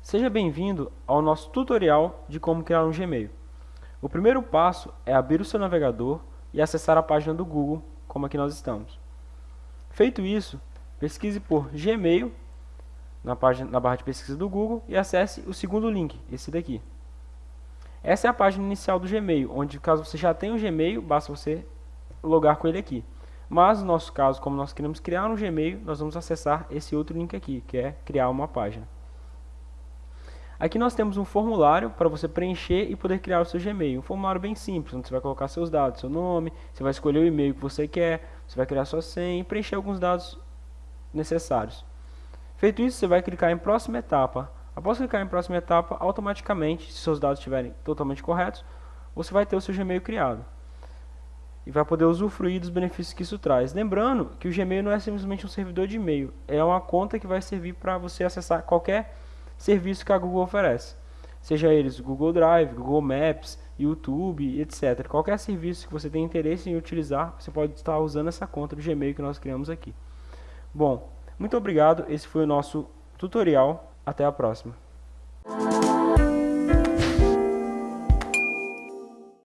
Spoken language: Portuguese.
Seja bem-vindo ao nosso tutorial de como criar um Gmail. O primeiro passo é abrir o seu navegador e acessar a página do Google, como aqui nós estamos. Feito isso, pesquise por Gmail na, página, na barra de pesquisa do Google e acesse o segundo link, esse daqui. Essa é a página inicial do Gmail, onde caso você já tenha um Gmail, basta você logar com ele aqui. Mas no nosso caso, como nós queremos criar um Gmail, nós vamos acessar esse outro link aqui, que é criar uma página. Aqui nós temos um formulário para você preencher e poder criar o seu Gmail. Um formulário bem simples, onde você vai colocar seus dados, seu nome, você vai escolher o e-mail que você quer, você vai criar sua senha e preencher alguns dados necessários. Feito isso, você vai clicar em próxima etapa. Após clicar em próxima etapa, automaticamente, se seus dados estiverem totalmente corretos, você vai ter o seu Gmail criado. E vai poder usufruir dos benefícios que isso traz. Lembrando que o Gmail não é simplesmente um servidor de e-mail, é uma conta que vai servir para você acessar qualquer serviço que a Google oferece. Seja eles Google Drive, Google Maps, YouTube, etc. Qualquer serviço que você tenha interesse em utilizar, você pode estar usando essa conta do Gmail que nós criamos aqui. Bom, muito obrigado. Esse foi o nosso tutorial. Até a próxima.